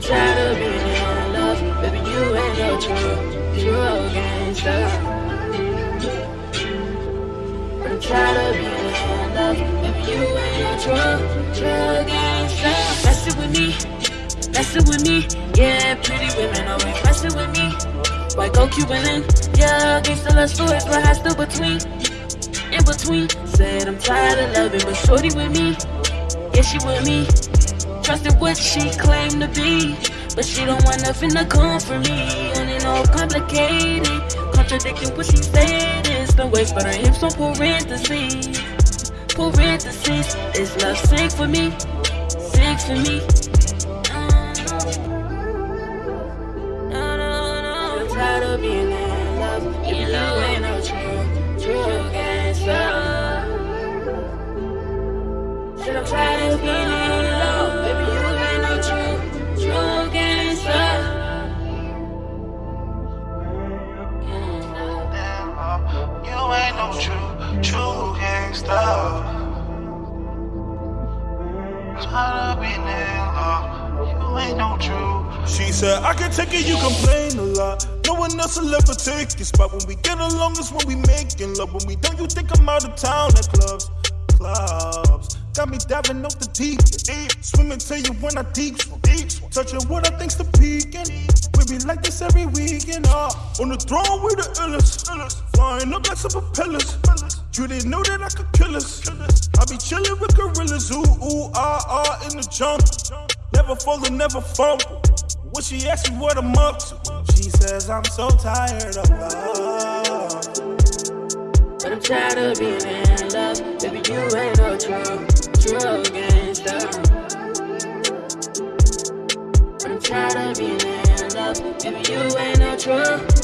I'm tired of being in love, baby, you ain't no true, true gangster. I'm tired of being in love, baby, you ain't no true, true gangster. Messing with me, messing with me, yeah, pretty women always messing with me. White go Cuban in, yeah, gangsta love stories, but I still between, in between. Said I'm tired of loving, but shorty with me, yeah, she with me. Trusted what she claimed to be, but she don't want nothing to come for me. And it all complicated, contradicting what she said. It's the waist, but her hips on parentheses. Parentheses, Is love sick for me, sick for me. I'm tired of being in love. If you She said, I can take it, you complain a lot. No one else will ever take your spot. When we get along it's when we making love. When we don't, you think I'm out of town at clubs. Clubs. Got me diving off the deep. Swimming to you when I deep. Touching what I think's the peaking. Be like this every weekend. Uh, on the throne with the illest. Flying up like some propellers. You didn't know that I could kill us. I be chilling with gorillas. Ooh, ooh, ah, ah, in the jungle. Never falling, never fumble. When she asks me what I'm up to, she says I'm so tired of love. But I'm tired of being in love. Baby, you ain't no true, true gangster. But I'm tired of being in love. You ain't no true,